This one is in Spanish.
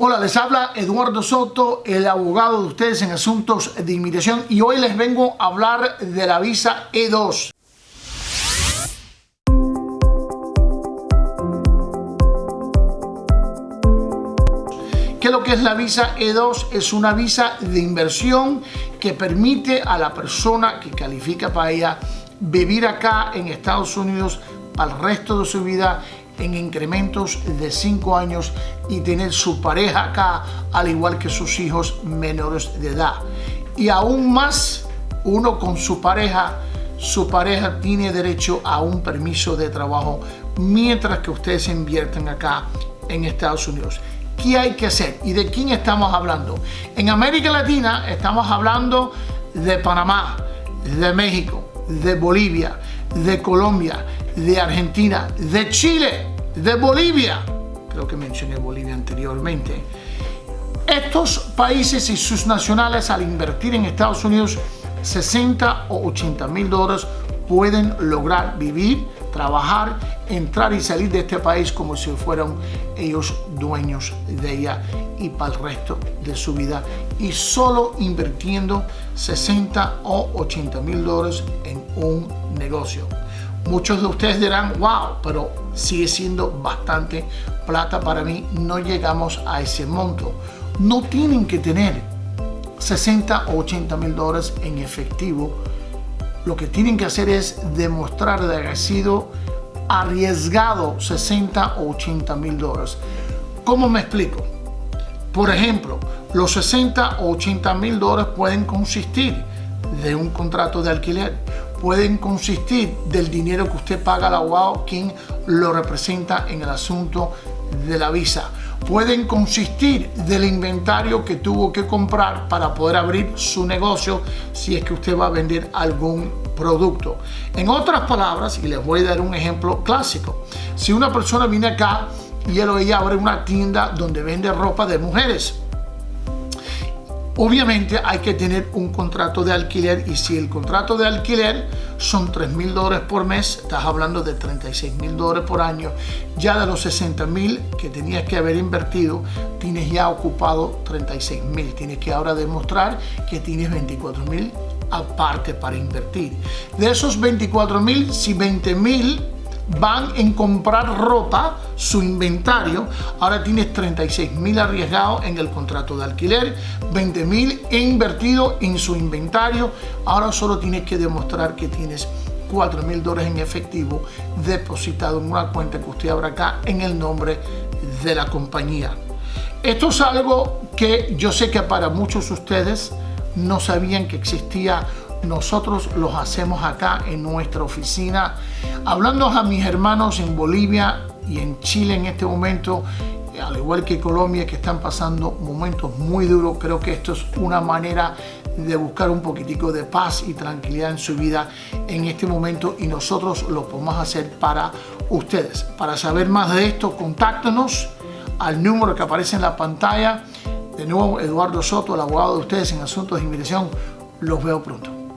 Hola, les habla Eduardo Soto, el abogado de ustedes en asuntos de inmigración y hoy les vengo a hablar de la visa E2. ¿Qué es lo que es la visa E2? Es una visa de inversión que permite a la persona que califica para ella vivir acá en Estados Unidos para el resto de su vida en incrementos de 5 años y tener su pareja acá al igual que sus hijos menores de edad. Y aún más, uno con su pareja, su pareja tiene derecho a un permiso de trabajo mientras que ustedes invierten acá en Estados Unidos. ¿Qué hay que hacer? ¿Y de quién estamos hablando? En América Latina estamos hablando de Panamá, de México, de Bolivia, de Colombia, de Argentina, de Chile, de Bolivia. Creo que mencioné Bolivia anteriormente. Estos países y sus nacionales al invertir en Estados Unidos 60 o 80 mil dólares pueden lograr vivir, trabajar, entrar y salir de este país como si fueran ellos dueños de ella y para el resto de su vida y solo invirtiendo 60 o 80 mil dólares en un negocio. Muchos de ustedes dirán, wow, pero sigue siendo bastante plata para mí, no llegamos a ese monto. No tienen que tener 60 o 80 mil dólares en efectivo. Lo que tienen que hacer es demostrar de haber sido arriesgado 60 o 80 mil dólares. ¿Cómo me explico? Por ejemplo, los 60 o 80 mil dólares pueden consistir de un contrato de alquiler, pueden consistir del dinero que usted paga al abogado quien lo representa en el asunto de la visa. Pueden consistir del inventario que tuvo que comprar para poder abrir su negocio si es que usted va a vender algún producto. En otras palabras, y les voy a dar un ejemplo clásico, si una persona viene acá y él o ella abre una tienda donde vende ropa de mujeres, Obviamente hay que tener un contrato de alquiler y si el contrato de alquiler son 3 mil dólares por mes, estás hablando de 36 mil dólares por año, ya de los 60 mil que tenías que haber invertido, tienes ya ocupado 36 mil. Tienes que ahora demostrar que tienes 24 mil aparte para invertir. De esos 24 mil, si 20 mil van en comprar ropa, su inventario, ahora tienes 36 mil arriesgados en el contrato de alquiler, 20 mil invertido en su inventario, ahora solo tienes que demostrar que tienes 4 mil dólares en efectivo depositado en una cuenta que usted abra acá en el nombre de la compañía. Esto es algo que yo sé que para muchos de ustedes no sabían que existía nosotros los hacemos acá en nuestra oficina. Hablando a mis hermanos en Bolivia y en Chile en este momento, al igual que Colombia, que están pasando momentos muy duros, creo que esto es una manera de buscar un poquitico de paz y tranquilidad en su vida en este momento y nosotros lo podemos hacer para ustedes. Para saber más de esto, contáctenos al número que aparece en la pantalla. De nuevo, Eduardo Soto, el abogado de ustedes en asuntos de inmigración. Los veo pronto.